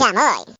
Chamoy.